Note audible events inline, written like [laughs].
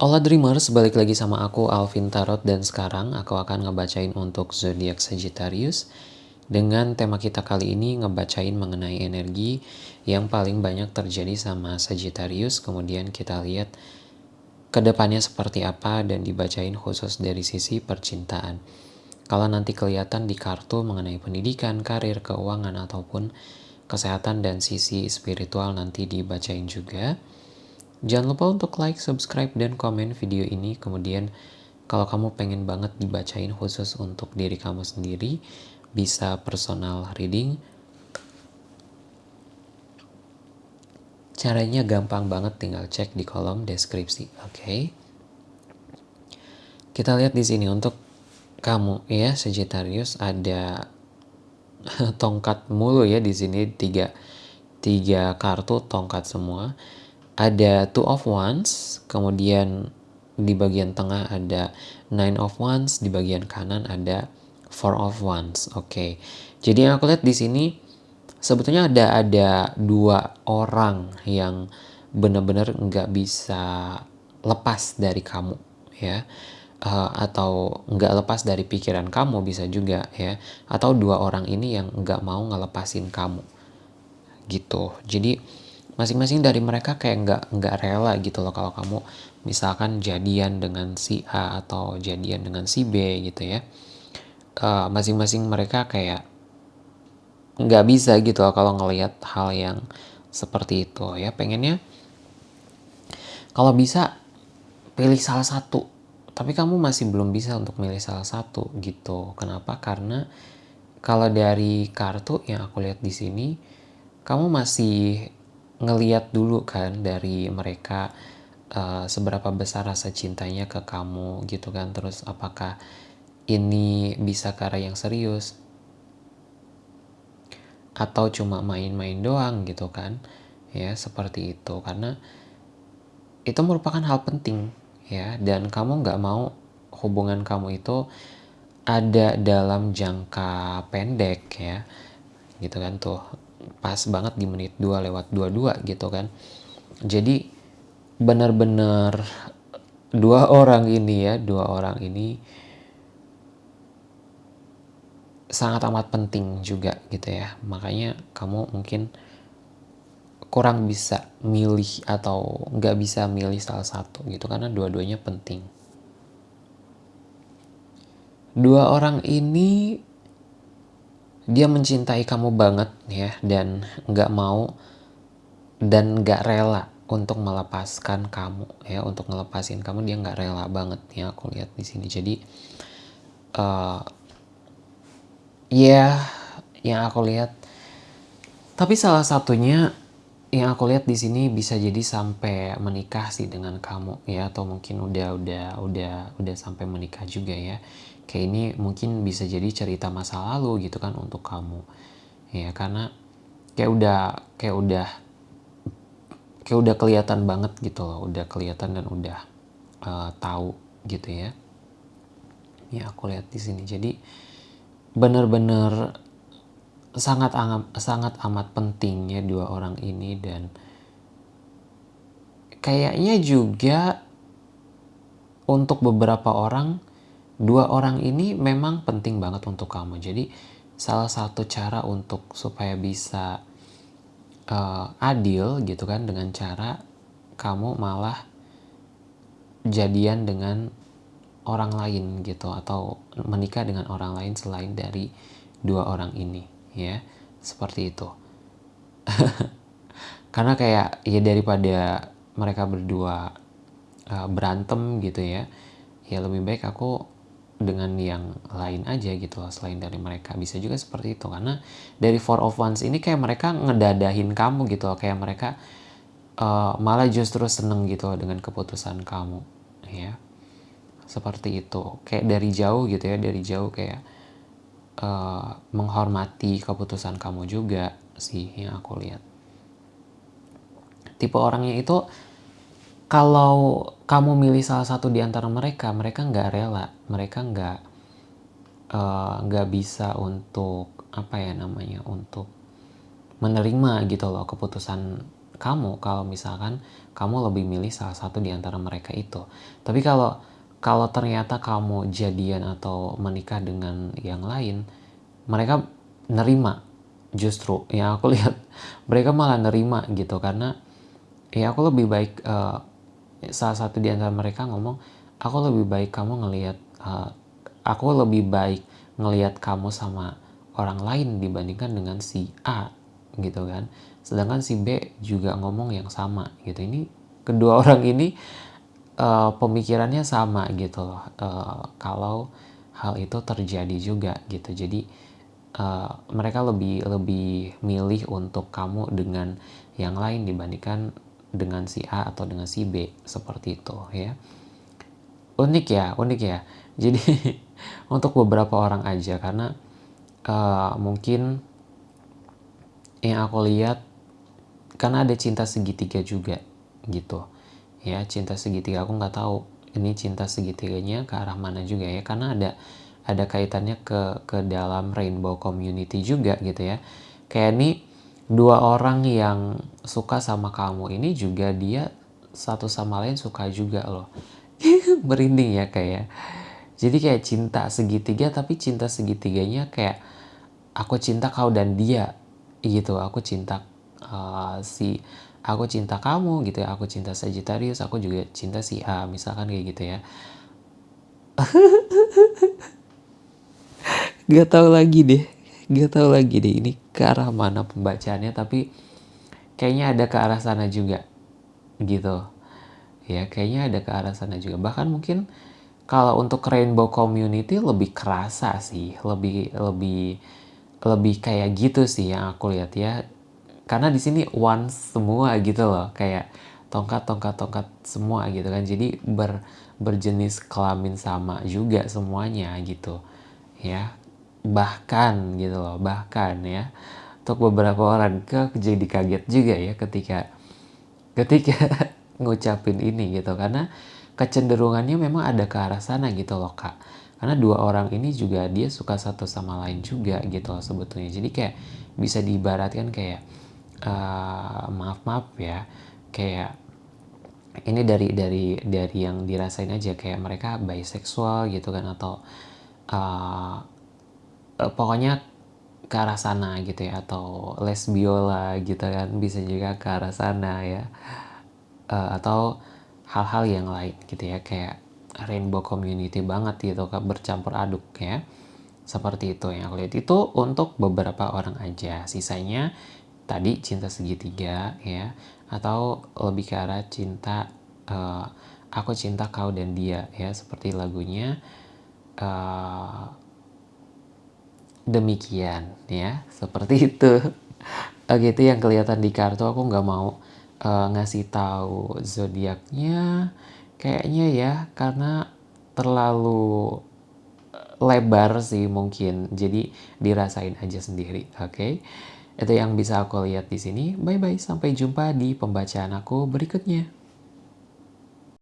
Hola Dreamers, balik lagi sama aku Alvin Tarot dan sekarang aku akan ngebacain untuk zodiak Sagittarius. Dengan tema kita kali ini ngebacain mengenai energi yang paling banyak terjadi sama Sagittarius. Kemudian kita lihat ke depannya seperti apa dan dibacain khusus dari sisi percintaan. Kalau nanti kelihatan di kartu mengenai pendidikan, karir, keuangan ataupun kesehatan dan sisi spiritual nanti dibacain juga Jangan lupa untuk like, subscribe, dan komen video ini. Kemudian kalau kamu pengen banget dibacain khusus untuk diri kamu sendiri, bisa personal reading. Caranya gampang banget, tinggal cek di kolom deskripsi. Oke. Okay? Kita lihat di sini untuk kamu ya Sagittarius ada [laughs] tongkat mulu ya di sini tiga tiga kartu tongkat semua ada two of wands, kemudian di bagian tengah ada nine of wands, di bagian kanan ada four of wands. Oke, okay. jadi yang aku lihat di sini sebetulnya ada ada dua orang yang benar-benar nggak bisa lepas dari kamu, ya. Uh, atau nggak lepas dari pikiran kamu bisa juga ya atau dua orang ini yang nggak mau ngelepasin kamu gitu jadi masing-masing dari mereka kayak nggak nggak rela gitu loh kalau kamu misalkan jadian dengan si A atau jadian dengan si B gitu ya. Eh, masing-masing uh, mereka kayak nggak bisa gitu loh kalau ngelihat hal yang seperti itu ya. Pengennya kalau bisa pilih salah satu tapi kamu masih belum bisa untuk milih salah satu gitu. Kenapa? Karena kalau dari kartu yang aku lihat di sini kamu masih ngeliat dulu kan dari mereka uh, seberapa besar rasa cintanya ke kamu gitu kan. Terus apakah ini bisa ke arah yang serius? Atau cuma main-main doang gitu kan? Ya seperti itu. Karena itu merupakan hal penting ya. Dan kamu nggak mau hubungan kamu itu ada dalam jangka pendek ya. Gitu kan tuh pas banget di menit 2 lewat 22 gitu kan. Jadi benar-benar dua [laughs] orang ini ya dua orang ini sangat amat penting juga gitu ya. Makanya kamu mungkin kurang bisa milih atau nggak bisa milih salah satu gitu karena dua-duanya penting. Dua orang ini dia mencintai kamu banget ya dan nggak mau dan nggak rela untuk melepaskan kamu ya untuk ngelepasin kamu dia nggak rela banget ya aku lihat di sini. Jadi uh, ya yang aku lihat tapi salah satunya yang aku lihat di sini bisa jadi sampai menikah sih dengan kamu ya atau mungkin udah udah udah udah sampai menikah juga ya kayak ini mungkin bisa jadi cerita masa lalu gitu kan untuk kamu. Ya karena kayak udah kayak udah kayak udah kelihatan banget gitu loh udah kelihatan dan udah uh, tahu gitu ya. Ya aku lihat di sini. Jadi benar-benar sangat sangat amat pentingnya dua orang ini dan kayaknya juga untuk beberapa orang dua orang ini memang penting banget untuk kamu. Jadi salah satu cara untuk supaya bisa uh, adil gitu kan dengan cara kamu malah jadian dengan orang lain gitu atau menikah dengan orang lain selain dari dua orang ini ya seperti itu [laughs] karena kayak ya daripada mereka berdua uh, berantem gitu ya ya lebih baik aku dengan yang lain aja gitu loh selain dari mereka. Bisa juga seperti itu karena dari four of wands ini kayak mereka ngedadahin kamu gitu loh. Kayak mereka uh, malah justru seneng gitu loh dengan keputusan kamu ya. Seperti itu. Kayak dari jauh gitu ya dari jauh kayak uh, menghormati keputusan kamu juga sih yang aku lihat. Tipe orangnya itu kalau kamu milih salah satu di antara mereka, mereka nggak rela, mereka nggak eh, nggak uh, bisa untuk apa ya namanya untuk menerima gitu loh keputusan kamu kalau misalkan kamu lebih milih salah satu di antara mereka itu. Tapi kalau kalau ternyata kamu jadian atau menikah dengan yang lain, mereka nerima justru yang aku [laughs] lihat mereka malah nerima gitu karena ya aku lebih baik uh, salah satu di antara mereka ngomong aku lebih baik kamu ngelihat uh, aku lebih baik ngelihat kamu sama orang lain dibandingkan dengan si A gitu kan. Sedangkan si B juga ngomong yang sama gitu. Ini kedua [laughs] orang ini uh, pemikirannya sama gitu loh. Uh, kalau hal itu terjadi juga gitu. Jadi uh, mereka lebih lebih milih untuk kamu dengan yang lain dibandingkan dengan si A atau dengan si B seperti itu ya. Unik ya unik ya. [laughs] Jadi untuk beberapa orang aja karena uh, mungkin yang aku lihat karena ada cinta segitiga juga gitu. Ya cinta segitiga aku nggak tahu ini cinta segitiganya ke arah mana juga ya karena ada ada kaitannya ke ke dalam rainbow community juga gitu ya. Kayak ini dua orang yang suka sama kamu ini juga dia satu sama lain suka juga loh. [laughs] Merinding ya kayak. Jadi kayak cinta segitiga tapi cinta segitiganya kayak aku cinta kau dan dia gitu. Aku cinta uh, si aku cinta kamu gitu ya. Aku cinta Sagittarius aku juga cinta si A misalkan kayak gitu ya. [laughs] Gak tahu lagi deh gak tahu lagi deh ini ke arah mana pembacaannya tapi kayaknya ada ke arah sana juga gitu. Ya kayaknya ada ke arah sana juga. Bahkan mungkin kalau untuk rainbow community lebih kerasa sih lebih lebih lebih kayak gitu sih yang aku lihat ya. Karena di sini one semua gitu loh kayak tongkat tongkat tongkat semua gitu kan. Jadi ber berjenis kelamin sama juga semuanya gitu ya bahkan gitu loh bahkan ya. Untuk beberapa orang ke jadi kaget juga ya ketika ketika [laughs] ngucapin ini gitu. Karena kecenderungannya memang ada ke arah sana gitu loh kak. Karena dua orang ini juga dia suka satu sama lain juga gitu loh sebetulnya. Jadi kayak bisa diibaratkan kayak uh, maaf maaf ya kayak ini dari dari dari yang dirasain aja. Kayak mereka biseksual gitu kan atau uh, uh, pokoknya ke arah sana gitu ya atau lesbiola gitu kan bisa juga ke arah sana ya. Uh, atau hal-hal yang lain gitu ya kayak rainbow community banget gitu kan bercampur aduk ya. Seperti itu yang aku lihat itu untuk beberapa orang aja. Sisanya tadi cinta segitiga ya atau lebih ke arah cinta uh, aku cinta kau dan dia ya seperti lagunya demikian ya seperti itu [laughs] oke itu yang kelihatan di kartu aku nggak mau uh, ngasih tahu zodiaknya kayaknya ya karena terlalu lebar sih mungkin jadi dirasain aja sendiri oke okay? Itu yang bisa aku lihat di sini. Bye bye, sampai jumpa di pembacaan aku berikutnya.